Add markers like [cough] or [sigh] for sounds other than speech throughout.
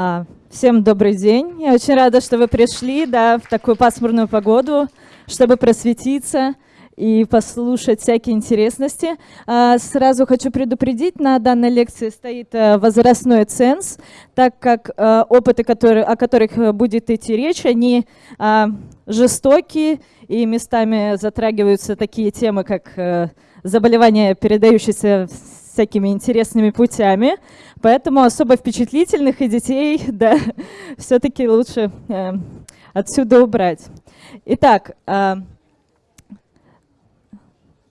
А, всем добрый день. Я очень рада, что вы пришли да, в такую пасмурную погоду, чтобы просветиться и послушать всякие интересности. А, сразу хочу предупредить, на данной лекции стоит а, возрастной ценз, так как а, опыты, которые, о которых будет идти речь, они а, жестокие и местами затрагиваются такие темы, как заболевания, передающиеся всякими интересными путями. Поэтому особо впечатлительных и детей, [laughs] да, все-таки лучше э, отсюда убрать. Итак, э,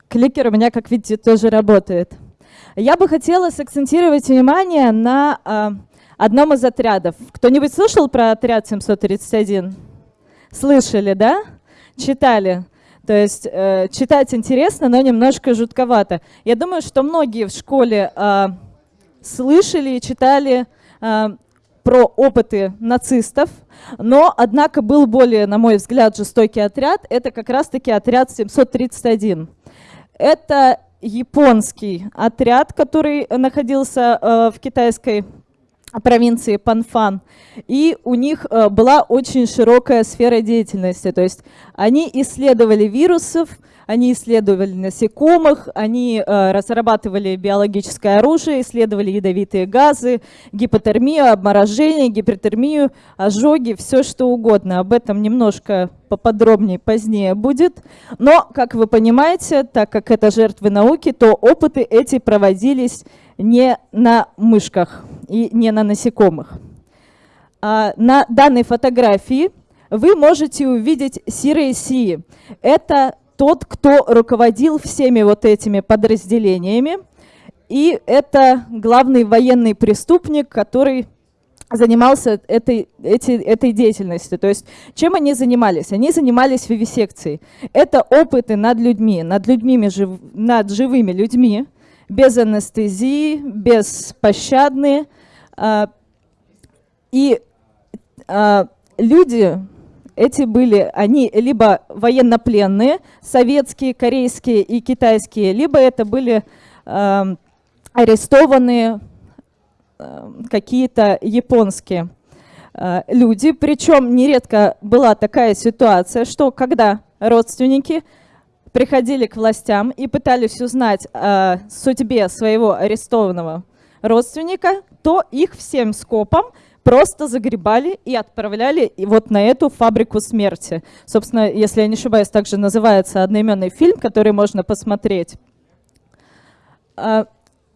кликер у меня, как видите, тоже работает. Я бы хотела сакцентировать внимание на э, одном из отрядов. Кто-нибудь слышал про отряд 731? Слышали, да? Читали? То есть э, читать интересно, но немножко жутковато. Я думаю, что многие в школе э, слышали и читали э, про опыты нацистов, но, однако, был более, на мой взгляд, жестокий отряд. Это как раз-таки отряд 731. Это японский отряд, который находился э, в китайской провинции Панфан, и у них э, была очень широкая сфера деятельности, то есть они исследовали вирусов, они исследовали насекомых, они э, разрабатывали биологическое оружие, исследовали ядовитые газы, гипотермию, обморожение, гипертермию, ожоги, все что угодно. Об этом немножко поподробнее позднее будет. Но, как вы понимаете, так как это жертвы науки, то опыты эти проводились не на мышках и не на насекомых. А на данной фотографии вы можете увидеть Сирей Си. Это тот, кто руководил всеми вот этими подразделениями. И это главный военный преступник, который занимался этой, эти, этой деятельностью. То есть чем они занимались? Они занимались вивисекцией. Это опыты над людьми, над, людьми, над живыми людьми, без анестезии, беспощадные. А, и а, люди эти были, они либо военнопленные, советские, корейские и китайские, либо это были арестованные какие-то японские люди. Причем нередко была такая ситуация, что когда родственники приходили к властям и пытались узнать о судьбе своего арестованного родственника, то их всем скопом просто загребали и отправляли вот на эту фабрику смерти. Собственно, если я не ошибаюсь, также называется одноименный фильм, который можно посмотреть. А,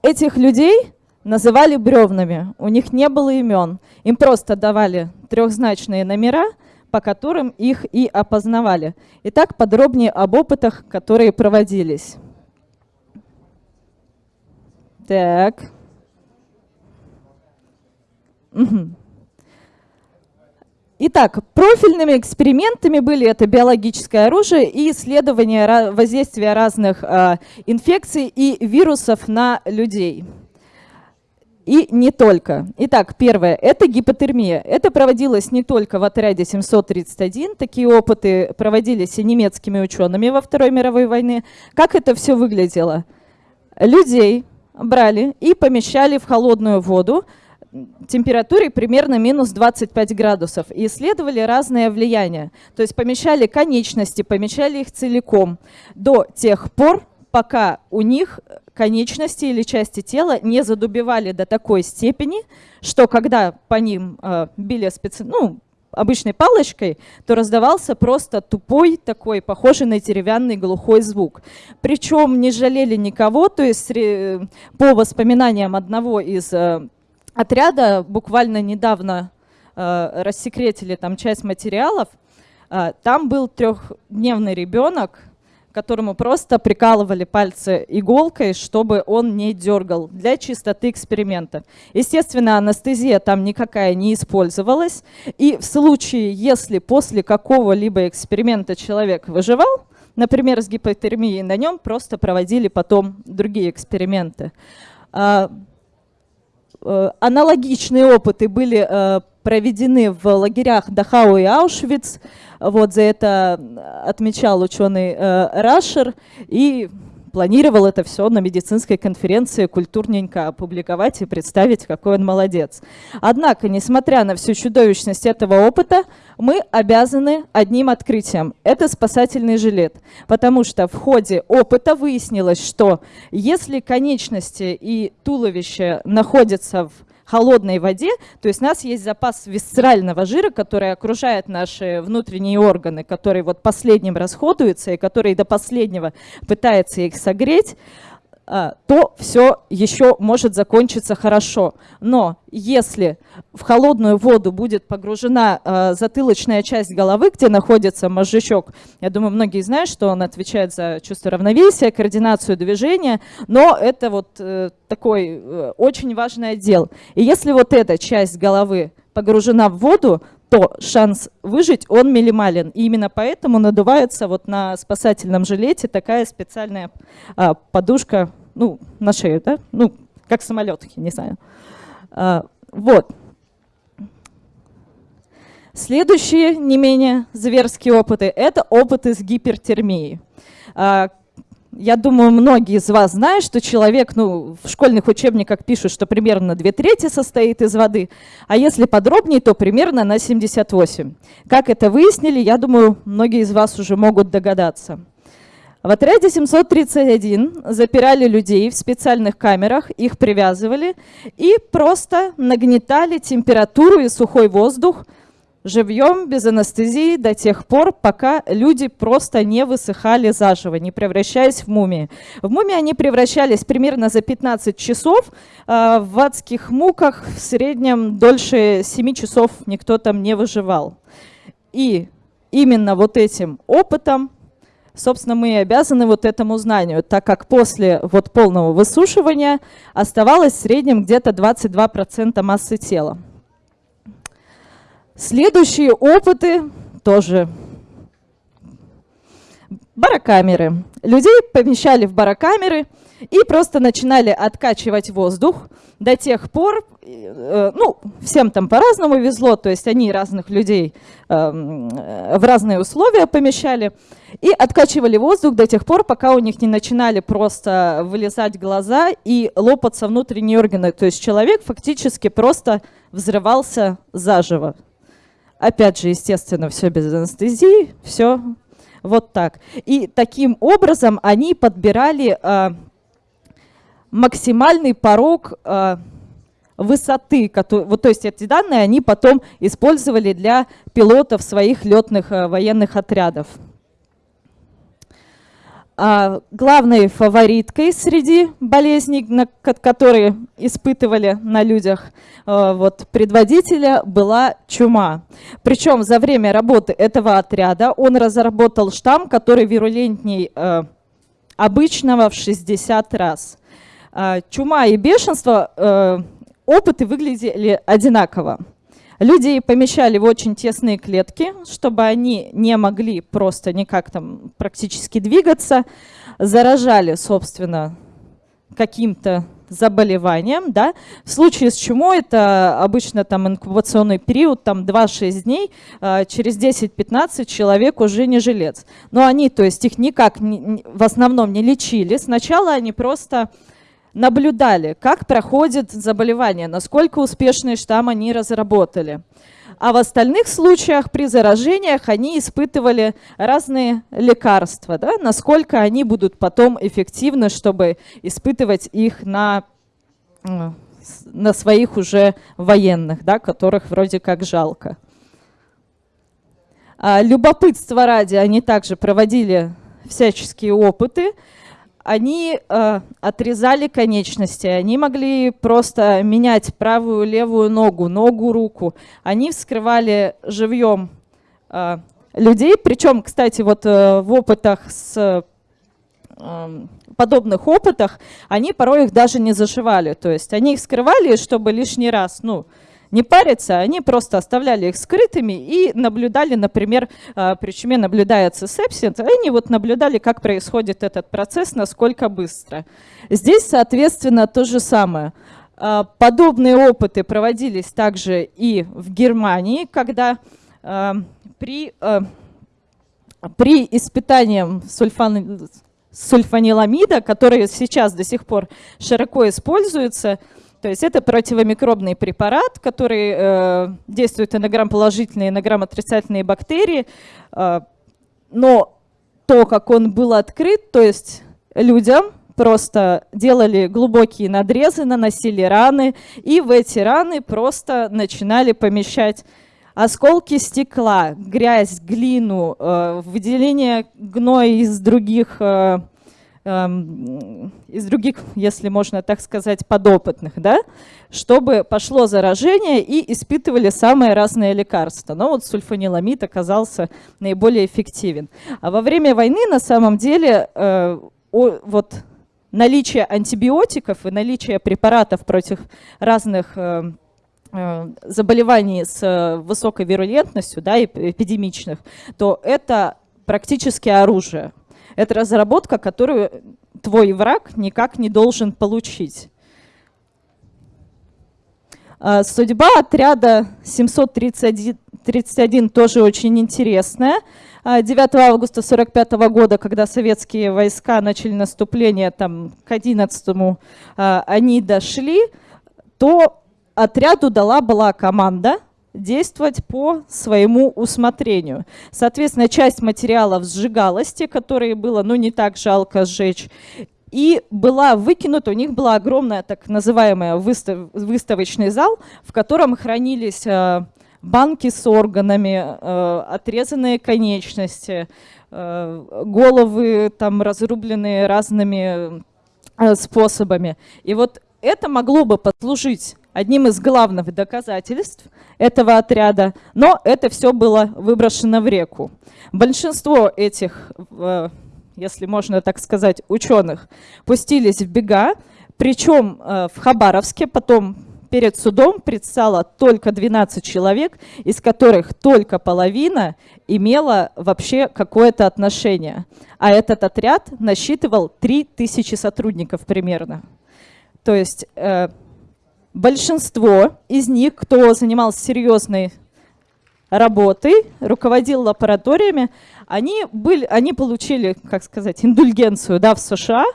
этих людей называли бревнами, у них не было имен. Им просто давали трехзначные номера, по которым их и опознавали. Итак, подробнее об опытах, которые проводились. Так. Итак, профильными экспериментами были это биологическое оружие и исследование воздействия разных э, инфекций и вирусов на людей. И не только. Итак, первое – это гипотермия. Это проводилось не только в отряде 731, такие опыты проводились и немецкими учеными во Второй мировой войне. Как это все выглядело? Людей брали и помещали в холодную воду температурой примерно минус 25 градусов и исследовали разные влияния. То есть помещали конечности, помещали их целиком до тех пор, пока у них конечности или части тела не задубевали до такой степени, что когда по ним э, били специ... ну, обычной палочкой, то раздавался просто тупой такой, похожий на деревянный глухой звук. Причем не жалели никого, то есть по воспоминаниям одного из э, отряда, буквально недавно э, рассекретили там часть материалов, э, там был трехдневный ребенок, которому просто прикалывали пальцы иголкой, чтобы он не дергал для чистоты эксперимента. Естественно, анестезия там никакая не использовалась. И в случае, если после какого-либо эксперимента человек выживал, например, с гипотермией, на нем просто проводили потом другие эксперименты. Э, аналогичные опыты были э, проведены в лагерях Дахау и Аушвиц. Вот за это отмечал ученый э, Рашер. И планировал это все на медицинской конференции культурненько опубликовать и представить, какой он молодец. Однако, несмотря на всю чудовищность этого опыта, мы обязаны одним открытием. Это спасательный жилет. Потому что в ходе опыта выяснилось, что если конечности и туловище находятся в холодной воде, то есть у нас есть запас висцерального жира, который окружает наши внутренние органы, который вот последним расходуется и который до последнего пытается их согреть, то все еще может закончиться хорошо. Но если в холодную воду будет погружена э, затылочная часть головы, где находится мозжечок, я думаю, многие знают, что он отвечает за чувство равновесия, координацию движения, но это вот э, такой э, очень важный отдел. И если вот эта часть головы погружена в воду, то шанс выжить, он минимален. И именно поэтому надувается вот на спасательном жилете такая специальная а, подушка, ну, на шею, да? Ну, как самолет, не знаю. А, вот. Следующие не менее зверские опыты – это опыты с гипертермией. А, я думаю, многие из вас знают, что человек, ну, в школьных учебниках пишут, что примерно две трети состоит из воды, а если подробнее, то примерно на 78. Как это выяснили, я думаю, многие из вас уже могут догадаться. В отряде 731 запирали людей в специальных камерах, их привязывали и просто нагнетали температуру и сухой воздух живьем, без анестезии до тех пор, пока люди просто не высыхали заживо, не превращаясь в мумии. В мумии они превращались примерно за 15 часов, а в адских муках в среднем дольше 7 часов никто там не выживал. И именно вот этим опытом, собственно, мы обязаны вот этому знанию, так как после вот полного высушивания оставалось в среднем где-то 22% массы тела. Следующие опыты тоже барокамеры. Людей помещали в барокамеры и просто начинали откачивать воздух до тех пор, э, ну, всем там по-разному везло, то есть они разных людей эм, в разные условия помещали, и откачивали воздух до тех пор, пока у них не начинали просто вылезать глаза и лопаться внутренние органы. То есть человек фактически просто взрывался заживо. Опять же, естественно, все без анестезии, все вот так. И таким образом они подбирали э, максимальный порог э, высоты, который, вот, то есть эти данные они потом использовали для пилотов своих летных э, военных отрядов. А главной фавориткой среди болезней, которые испытывали на людях э, вот, предводителя, была чума. Причем за время работы этого отряда он разработал штамм, который вирулентней э, обычного в 60 раз. А чума и бешенство, э, опыты выглядели одинаково. Людей помещали в очень тесные клетки, чтобы они не могли просто никак там практически двигаться. Заражали, собственно, каким-то заболеванием, да. В случае с чумой это обычно там инкубационный период, там 2-6 дней, а, через 10-15 человек уже не жилец. Но они, то есть их никак не, в основном не лечили. Сначала они просто наблюдали, как проходит заболевание, насколько успешный штамм они разработали. А в остальных случаях при заражениях они испытывали разные лекарства, да, насколько они будут потом эффективны, чтобы испытывать их на, на своих уже военных, да, которых вроде как жалко. А любопытство ради они также проводили всяческие опыты, они э, отрезали конечности, они могли просто менять правую, левую ногу, ногу, руку. Они вскрывали живьем э, людей, причем, кстати, вот э, в опытах с э, подобных опытах они порой их даже не зашивали, то есть они их скрывали, чтобы лишний раз, ну, не париться, они просто оставляли их скрытыми и наблюдали, например, а, при чуме наблюдается сепсис, они вот наблюдали, как происходит этот процесс, насколько быстро. Здесь, соответственно, то же самое. А, подобные опыты проводились также и в Германии, когда а, при, при испытании сульфан, сульфаниламида, который сейчас до сих пор широко используется. То есть это противомикробный препарат, который э, действует на грамм-положительные, и на грамм-отрицательные бактерии. Э, но то, как он был открыт, то есть людям просто делали глубокие надрезы, наносили раны, и в эти раны просто начинали помещать осколки стекла, грязь, глину, э, выделение гноя из других, э, из других, если можно так сказать, подопытных, да, чтобы пошло заражение и испытывали самые разные лекарства. Но вот сульфаниламид оказался наиболее эффективен. А во время войны на самом деле э, о, вот наличие антибиотиков и наличие препаратов против разных э, э, заболеваний с э, высокой вирулентностью, да, эпидемичных, то это практически оружие. Это разработка, которую твой враг никак не должен получить. Судьба отряда 731 тоже очень интересная. 9 а, августа 1945 года, когда советские войска начали наступление, там, к 11 а, они дошли, то отряду дала была команда действовать по своему усмотрению. Соответственно, часть материалов сжигалась, те, которые было ну, не так жалко сжечь, и была выкинута, у них была огромная так называемая выстав, выставочный зал, в котором хранились а, банки с органами, э, отрезанные конечности, э, головы там разрубленные разными э, способами. И вот это могло бы послужить одним из главных доказательств этого отряда, но это все было выброшено в реку. Большинство этих, если можно так сказать, ученых пустились в бега, причем в Хабаровске, потом перед судом предстало только 12 человек, из которых только половина имела вообще какое-то отношение. А этот отряд насчитывал 3000 сотрудников примерно. То есть э, большинство из них, кто занимался серьезной работой, руководил лабораториями, они, были, они получили, как сказать, индульгенцию да, в США,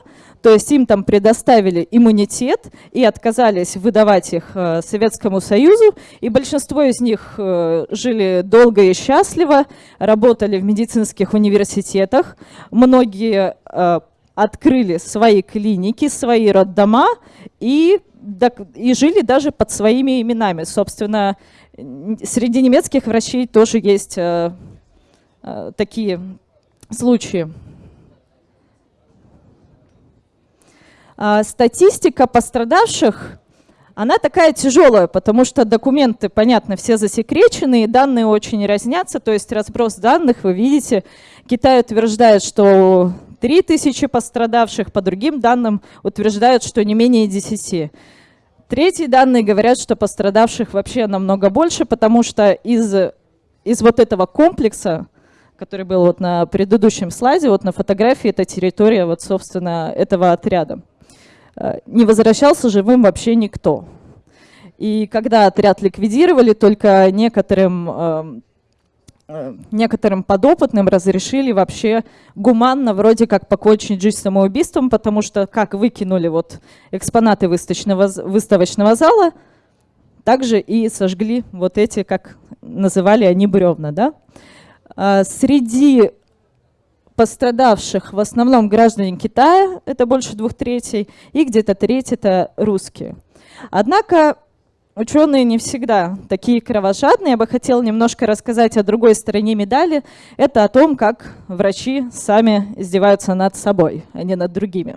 то есть им там предоставили иммунитет и отказались выдавать их э, Советскому Союзу. И большинство из них э, жили долго и счастливо, работали в медицинских университетах. Многие э, открыли свои клиники, свои роддома и, и жили даже под своими именами. Собственно, среди немецких врачей тоже есть такие случаи. А, статистика пострадавших, она такая тяжелая, потому что документы, понятно, все засекречены, и данные очень разнятся, то есть разброс данных, вы видите, Китай утверждает, что 3000 пострадавших, по другим данным утверждают, что не менее 10. Третьи данные говорят, что пострадавших вообще намного больше, потому что из, из вот этого комплекса, который был вот на предыдущем слайде, вот на фотографии, это территория вот, собственно, этого отряда. Э, не возвращался живым вообще никто. И когда отряд ликвидировали, только некоторым, эм, некоторым подопытным разрешили вообще гуманно, вроде как покончить жизнь самоубийством, потому что как выкинули вот экспонаты выставочного, выставочного зала, также и сожгли вот эти, как называли они, бревна. Да? А среди пострадавших в основном граждане Китая, это больше двух третей, и где-то треть это русские. Однако ученые не всегда такие кровожадные. Я бы хотела немножко рассказать о другой стороне медали. Это о том, как врачи сами издеваются над собой, а не над другими.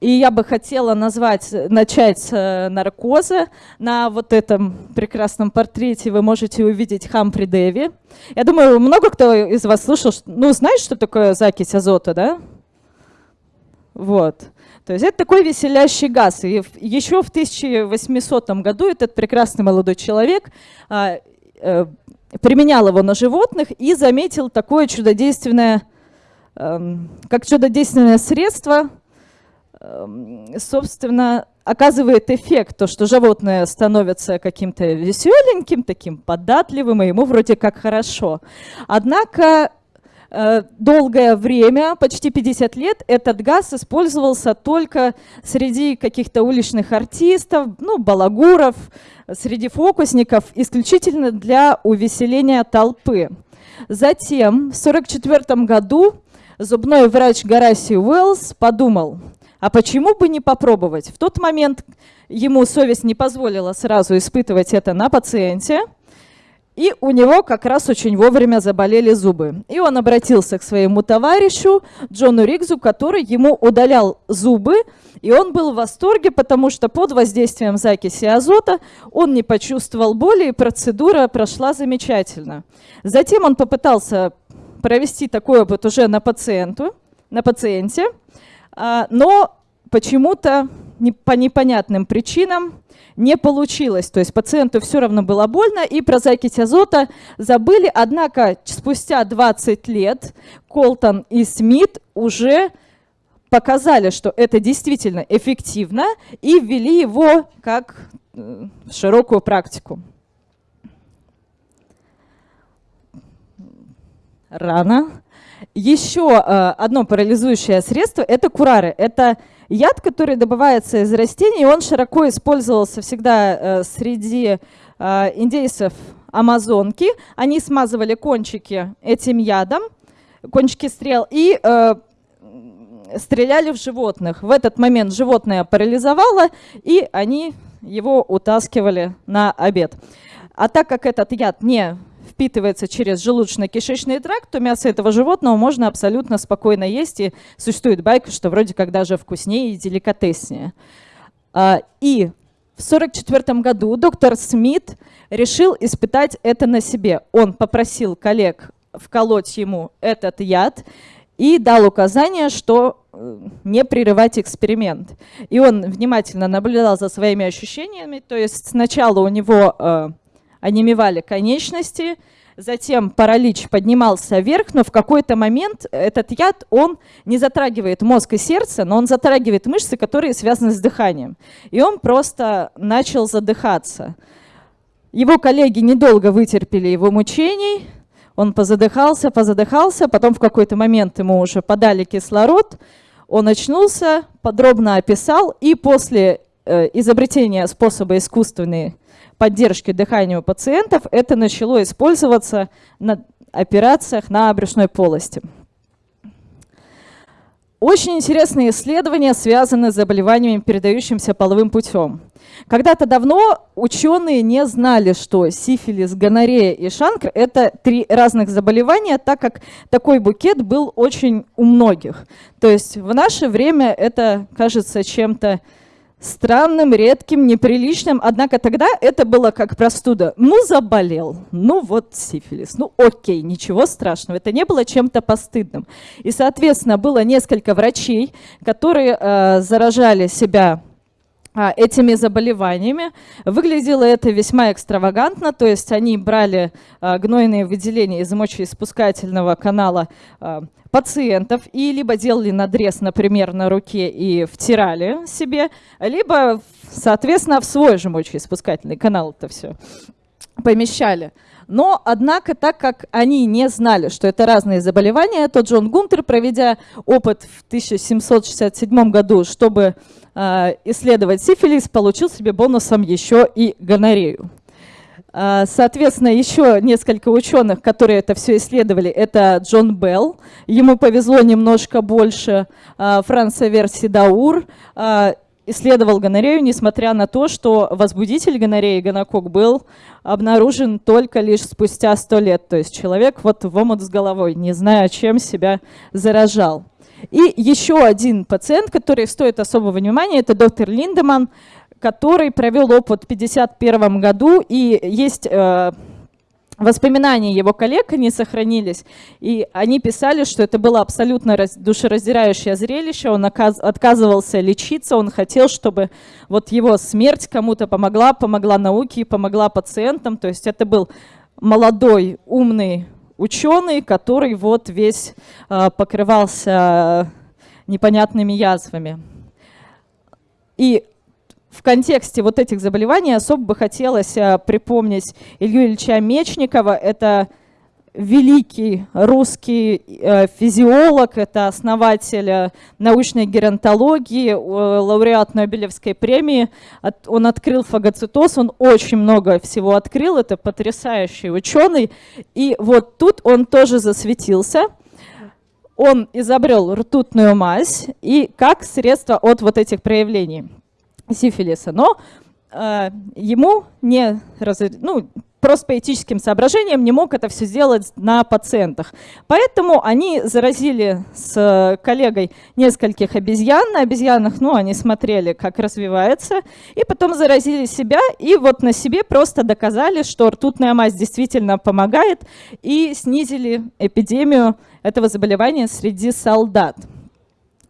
И я бы хотела назвать, начать с э, наркоза. На вот этом прекрасном портрете вы можете увидеть Хампри Дэви. Я думаю, много кто из вас слышал, ну, знаешь, что такое закись азота, да? Вот. То есть это такой веселящий газ. И еще в 1800 году этот прекрасный молодой человек а, а, применял его на животных и заметил такое чудодейственное, а, как чудодейственное средство – Эм, собственно, оказывает эффект, то, что животное становится каким-то веселеньким, таким податливым, и ему вроде как хорошо. Однако э, долгое время, почти 50 лет, этот газ использовался только среди каких-то уличных артистов, ну, балагуров, среди фокусников, исключительно для увеселения толпы. Затем, в 1944 году, зубной врач Гараси Уэллс подумал, а почему бы не попробовать? В тот момент ему совесть не позволила сразу испытывать это на пациенте, и у него как раз очень вовремя заболели зубы. И он обратился к своему товарищу Джону Ригзу, который ему удалял зубы, и он был в восторге, потому что под воздействием закиси азота он не почувствовал боли, и процедура прошла замечательно. Затем он попытался провести такой опыт уже на, пациенту, на пациенте, а, но почему-то по непонятным причинам не получилось. То есть пациенту все равно было больно, и про закись азота забыли. Однако спустя 20 лет Колтон и Смит уже показали, что это действительно эффективно, и ввели его как э, в широкую практику. Рано. Еще э, одно парализующее средство – это курары. Это яд, который добывается из растений, он широко использовался всегда э, среди э, индейцев Амазонки. Они смазывали кончики этим ядом, кончики стрел, и э, стреляли в животных. В этот момент животное парализовало, и они его утаскивали на обед. А так как этот яд не впитывается через желудочно-кишечный тракт, то мясо этого животного можно абсолютно спокойно есть. И существует байка, что вроде как даже вкуснее и деликатеснее. А, и в 1944 году доктор Смит решил испытать это на себе. Он попросил коллег вколоть ему этот яд и дал указание, что э, не прерывать эксперимент. И он внимательно наблюдал за своими ощущениями, то есть сначала у него э, онемевали конечности, затем паралич поднимался вверх, но в какой-то момент этот яд, он не затрагивает мозг и сердце, но он затрагивает мышцы, которые связаны с дыханием. И он просто начал задыхаться. Его коллеги недолго вытерпели его мучений, он позадыхался, позадыхался, потом в какой-то момент ему уже подали кислород, он очнулся, подробно описал, и после э, изобретения способа искусственной поддержки дыхания у пациентов, это начало использоваться на операциях на брюшной полости. Очень интересные исследования связаны с заболеваниями, передающимися половым путем. Когда-то давно ученые не знали, что сифилис, гонорея и шанкр – это три разных заболевания, так как такой букет был очень у многих. То есть в наше время это кажется чем-то странным, редким, неприличным. Однако тогда это было как простуда. Ну, заболел, ну вот сифилис, ну окей, ничего страшного. Это не было чем-то постыдным. И, соответственно, было несколько врачей, которые э, заражали себя этими заболеваниями. Выглядело это весьма экстравагантно, то есть они брали а, гнойные выделения из мочеиспускательного канала а, пациентов и либо делали надрез, например, на руке и втирали себе, либо, соответственно, в свой же мочеиспускательный канал это все помещали. Но, однако, так как они не знали, что это разные заболевания, то Джон Гунтер, проведя опыт в 1767 году, чтобы исследовать сифилис, получил себе бонусом еще и гонорею. Э, соответственно, еще несколько ученых, которые это все исследовали, это Джон Белл, ему повезло немножко больше, э, Франц Версидаур, э, исследовал гонорею, несмотря на то, что возбудитель гонореи, гонокок, был обнаружен только лишь спустя сто лет. То есть человек вот в омут с головой, не зная, чем себя заражал. И еще один пациент, который стоит особого внимания, это доктор Линдеман, который провел опыт в 1951 году, и есть э, Воспоминания его коллег не сохранились, и они писали, что это было абсолютно душераздирающее зрелище, он отказывался лечиться, он хотел, чтобы вот его смерть кому-то помогла, помогла науке, помогла пациентам, то есть это был молодой, умный ученый, который вот весь э, покрывался непонятными язвами. И в контексте вот этих заболеваний особо бы хотелось э, припомнить Илью Ильича Мечникова. Это великий русский э, физиолог, это основатель э, научной геронтологии, лауреат Нобелевской премии. Он открыл фагоцитоз, он очень много всего открыл, это потрясающий ученый. И вот тут он тоже засветился. Он изобрел ртутную мазь и как средство от вот этих проявлений сифилиса. Но э, ему не, раз, ну, просто по этическим соображениям не мог это все сделать на пациентах. Поэтому они заразили с коллегой нескольких обезьян. На обезьянах, ну, они смотрели, как развивается, и потом заразили себя, и вот на себе просто доказали, что ртутная мазь действительно помогает, и снизили эпидемию этого заболевания среди солдат.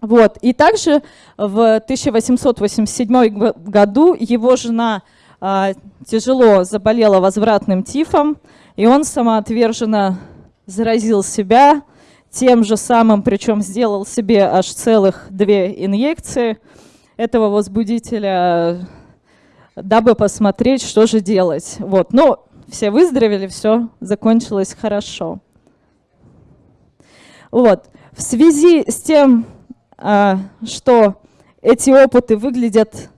Вот. И также в 1887 году его жена а, тяжело заболела возвратным тифом, и он самоотверженно заразил себя тем же самым, причем сделал себе аж целых две инъекции этого возбудителя, дабы посмотреть, что же делать. Вот. Но все выздоровели, все закончилось хорошо. Вот. В связи с тем, что эти опыты выглядят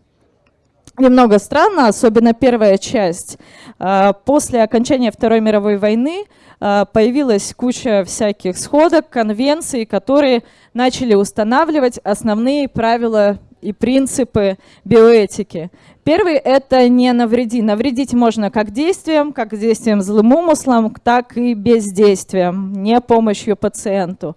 немного странно, особенно первая часть. А, после окончания Второй мировой войны а, появилась куча всяких сходок, конвенций, которые начали устанавливать основные правила и принципы биоэтики. Первый – это не навреди. Навредить можно как действием, как действием злым умыслом, так и бездействием, не помощью пациенту.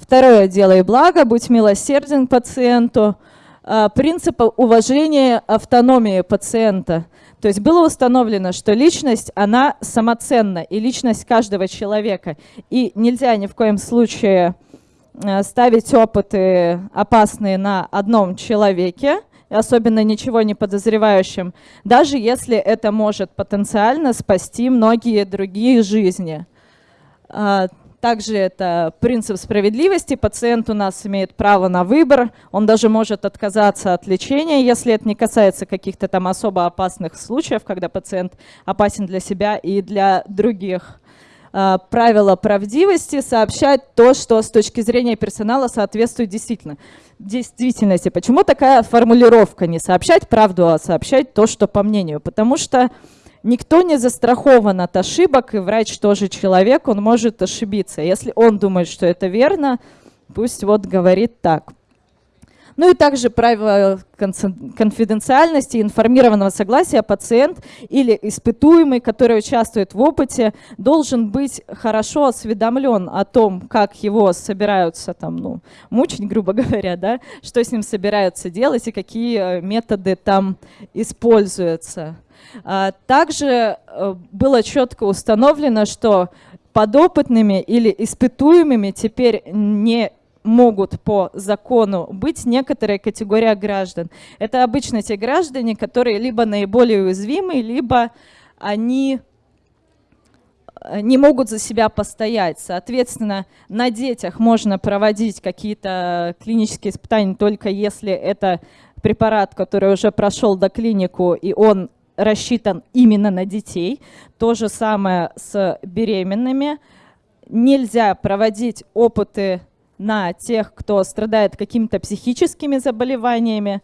Второе – делай благо, будь милосерден пациенту – а, принципа уважения автономии пациента. То есть было установлено, что личность, она самоценна, и личность каждого человека. И нельзя ни в коем случае а, ставить опыты опасные на одном человеке, особенно ничего не подозревающим, даже если это может потенциально спасти многие другие жизни. Также это принцип справедливости. Пациент у нас имеет право на выбор. Он даже может отказаться от лечения, если это не касается каких-то там особо опасных случаев, когда пациент опасен для себя и для других. А, правило правдивости – сообщать то, что с точки зрения персонала соответствует действительно действительности. Почему такая формулировка? Не сообщать правду, а сообщать то, что по мнению. Потому что Никто не застрахован от ошибок, и врач тоже человек, он может ошибиться. Если он думает, что это верно, пусть вот говорит так. Ну и также правило конфиденциальности, информированного согласия пациент или испытуемый, который участвует в опыте, должен быть хорошо осведомлен о том, как его собираются там, ну, мучить, [laughs] грубо говоря, да, что с ним собираются делать и какие методы там используются. А, также э, было четко установлено, что подопытными или испытуемыми теперь не могут по закону быть некоторая категория граждан. Это обычно те граждане, которые либо наиболее уязвимы, либо они э, не могут за себя постоять. Соответственно, на детях можно проводить какие-то клинические испытания только если это препарат, который уже прошел до клинику, и он рассчитан именно на детей. То же самое с беременными. Нельзя проводить опыты на тех, кто страдает какими-то психическими заболеваниями.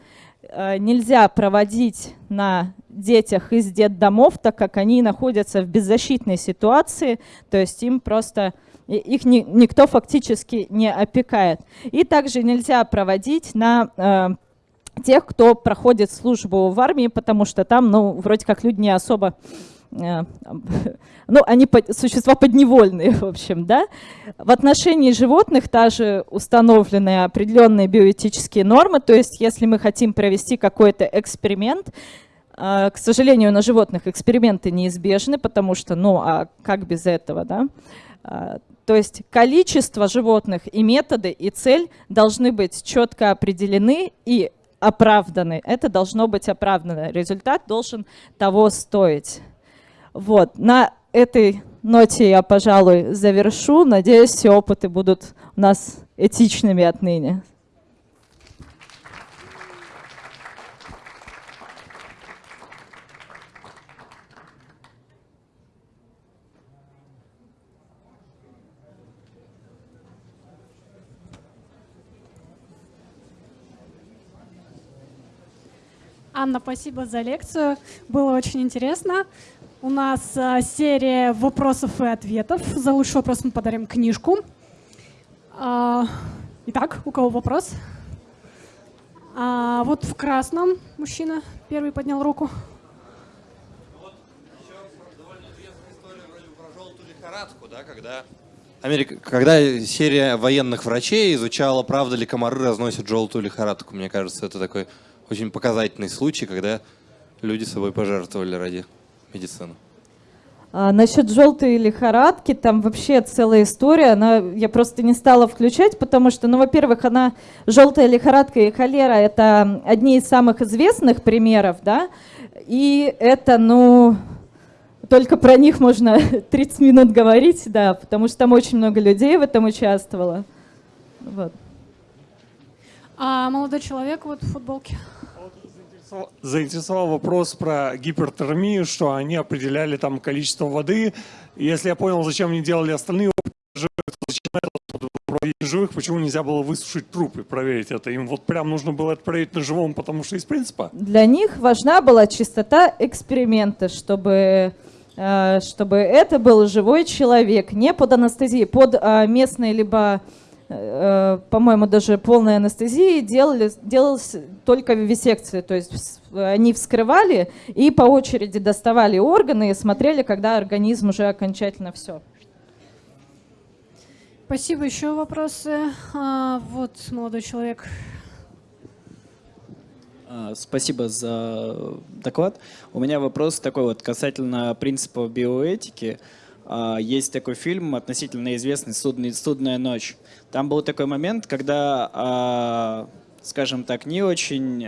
Э, нельзя проводить на детях из детдомов, так как они находятся в беззащитной ситуации, то есть им просто их ни, никто фактически не опекает. И также нельзя проводить на э, тех, кто проходит службу в армии, потому что там, ну, вроде как люди не особо [laughs] ну, они существа подневольные, [laughs] в общем, да. В отношении животных также установлены определенные биоэтические нормы, то есть если мы хотим провести какой-то эксперимент, э, к сожалению, на животных эксперименты неизбежны, потому что, ну, а как без этого, да? Э, то есть количество животных и методы, и цель должны быть четко определены, и оправданы. Это должно быть оправдано. Результат должен того стоить. Вот. На этой ноте я, пожалуй, завершу. Надеюсь, все опыты будут у нас этичными отныне. Анна, спасибо за лекцию. Было очень интересно. У нас а, серия вопросов и ответов. За лучший вопрос мы подарим книжку. А, итак, у кого вопрос? А, вот в красном мужчина первый поднял руку. лихорадку, да, когда Америка, когда серия военных врачей изучала, правда ли комары разносят желтую лихорадку. Мне кажется, это такой очень показательный случай, когда люди собой пожертвовали ради медицины. А, насчет желтой лихорадки, там вообще целая история, она, я просто не стала включать, потому что, ну, во-первых, она, желтая лихорадка и холера, это одни из самых известных примеров, да, и это, ну, только про них можно [laughs] 30 минут говорить, да, потому что там очень много людей в этом участвовало. Вот. А молодой человек вот в футболке. Заинтересовал вопрос про гипертермию, что они определяли там количество воды. Если я понял, зачем они делали остальные живых, почему нельзя было высушить трупы, проверить это? Им вот прям нужно было это проверить на живом, потому что из принципа? Для них важна была чистота эксперимента, чтобы Э, чтобы это был живой человек, не под анестезией, под э, местной либо, по-моему, даже полной анестезией делали, делалось только вивисекции, то есть они вскрывали и по очереди доставали органы и смотрели, когда организм уже окончательно все. Спасибо. Еще вопросы? А, вот молодой человек. А, спасибо за доклад. У меня вопрос такой вот касательно принципов биоэтики. А, есть такой фильм, относительно известный «Судная ночь». Там был такой момент, когда, а, скажем так, не очень,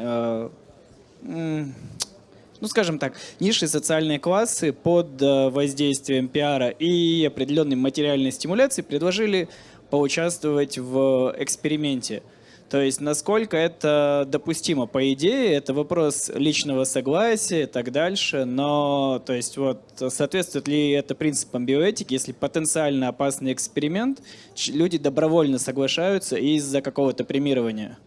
ну, скажем так, низшие социальные классы под воздействием пиара и определенной материальной стимуляции предложили поучаствовать в эксперименте – то есть насколько это допустимо? По идее, это вопрос личного согласия и так дальше, но то есть вот соответствует ли это принципам биоэтики, если потенциально опасный эксперимент, люди добровольно соглашаются из-за какого-то премирования?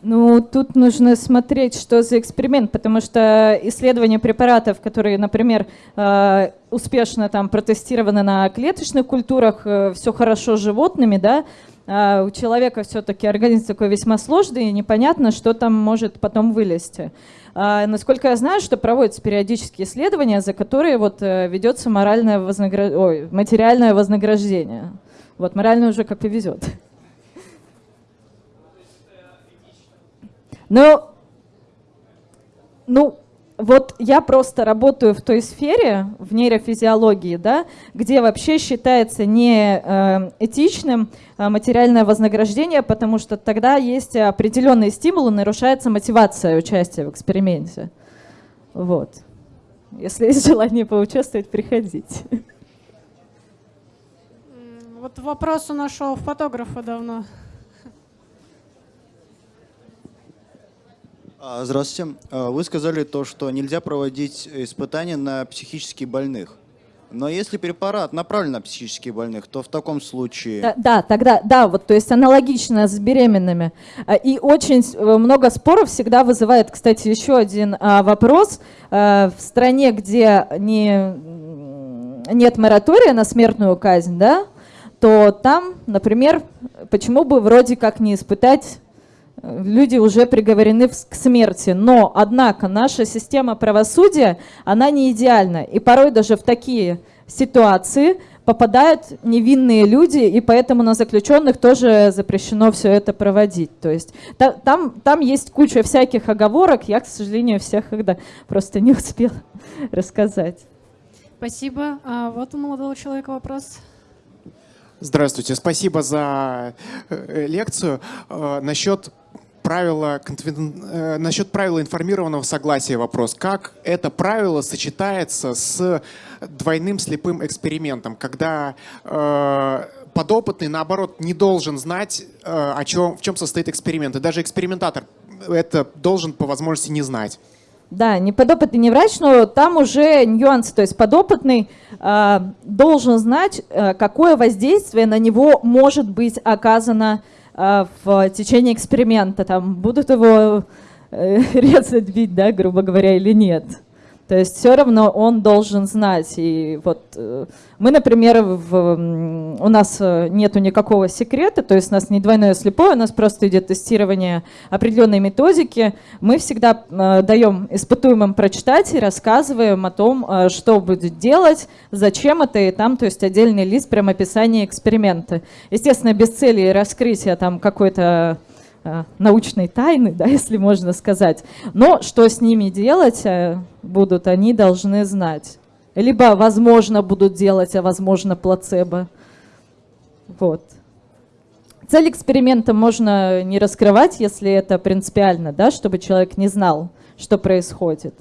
Ну, тут нужно смотреть, что за эксперимент, потому что исследования препаратов, которые, например, э, успешно там протестированы на клеточных культурах, э, все хорошо с животными, да, у человека все-таки организм такой весьма сложный, и непонятно, что там может потом вылезти. А, насколько я знаю, что проводятся периодические исследования, за которые вот э, ведется моральное вознагр... Ой, материальное вознаграждение. Вот моральное уже как повезет. Но, ну, вот я просто работаю в той сфере, в нейрофизиологии, да, где вообще считается не э, этичным э, материальное вознаграждение, потому что тогда есть определенные стимулы, нарушается мотивация участия в эксперименте. Вот. Если есть желание поучаствовать, приходите. Вот вопрос у нашего фотографа давно. Здравствуйте. А, вы сказали то, что нельзя проводить испытания на психически больных. Но если препарат направлен на психически больных, то в таком случае... Да, да, тогда, да, вот, то есть аналогично с беременными. А, и очень э, много споров всегда вызывает, кстати, еще один а, вопрос. А, в стране, где не, нет моратория на смертную казнь, да, то там, например, почему бы вроде как не испытать люди уже приговорены к смерти. Но, однако, наша система правосудия, она не идеальна. И порой даже в такие ситуации попадают невинные люди, и поэтому на заключенных тоже запрещено все это проводить. То есть там, там есть куча всяких оговорок, я, к сожалению, всех когда просто не успела [laughs] рассказать. Спасибо. А вот у молодого человека вопрос. Здравствуйте, спасибо за э, лекцию. Э, насчет правила, э, насчет правила информированного согласия вопрос. Как это правило сочетается с двойным слепым экспериментом, когда э, подопытный, наоборот, не должен знать, э, о чем, в чем состоит эксперимент. И даже экспериментатор это должен по возможности не знать. Да, не подопытный, не врач, но там уже нюансы. То есть подопытный э, должен знать, э, какое воздействие на него может быть оказано в течение эксперимента. Там будут его э, [laughs] резать, бить, да, грубо говоря, или нет. То есть все равно он должен знать. И вот э, мы, например, в, у нас э, нету никакого секрета, то есть у нас не двойное слепое, у нас просто идет тестирование определенной методики. Мы всегда э, даем испытуемым прочитать и рассказываем о том, что будет делать, зачем это, и там, то есть отдельный лист, прям описание эксперимента. Естественно, без цели раскрытия там какой-то научной тайны, [laughs] да, если можно сказать. Но что с ними делать э, будут, они должны знать. Либо, возможно, будут делать, а возможно, плацебо. Вот. Цель эксперимента можно не раскрывать, если это принципиально, да, чтобы человек не знал, что происходит.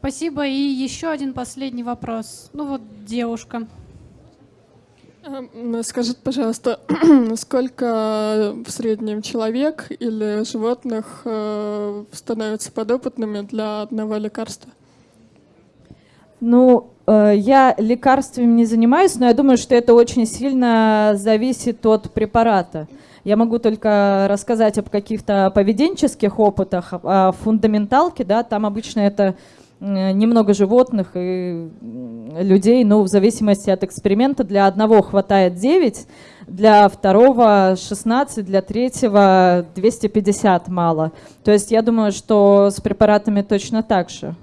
Спасибо. И еще один последний вопрос. Ну вот девушка. Эм, скажите, пожалуйста, [clears throat] сколько в среднем человек или животных э, становятся подопытными для одного лекарства? Ну, э, я лекарствами не занимаюсь, но я думаю, что это очень сильно зависит от препарата. Я могу только рассказать об каких-то поведенческих опытах, о фундаменталке, да, там обычно это немного животных и людей, но в зависимости от эксперимента для одного хватает 9, для второго 16, для третьего 250 мало. То есть я думаю, что с препаратами точно так же.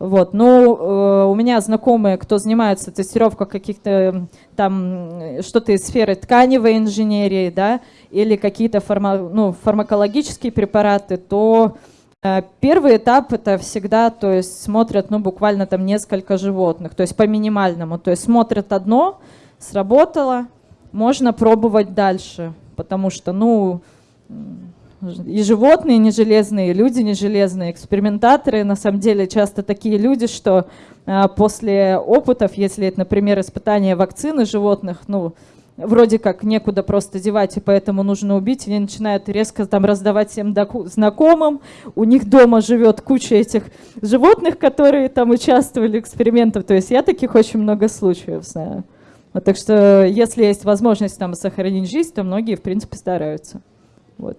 Вот. Ну, э, у меня знакомые, кто занимается тестировкой каких-то там что-то из сферы тканевой инженерии, да, или какие-то фарма, ну, фармакологические препараты, то Э, первый этап это всегда, то есть смотрят, ну, буквально там несколько животных, то есть по минимальному. То есть смотрят одно, сработало, можно пробовать дальше, потому что, ну, и животные не железные, и люди не железные, экспериментаторы на самом деле часто такие люди, что а, после опытов, если это, например, испытание вакцины животных, ну, вроде как некуда просто девать, и поэтому нужно убить, они начинают резко там раздавать всем знакомым. У них дома живет куча этих животных, которые там участвовали в экспериментах. То есть я таких очень много случаев знаю. Вот, так что если есть возможность там сохранить жизнь, то многие, в принципе, стараются. Вот.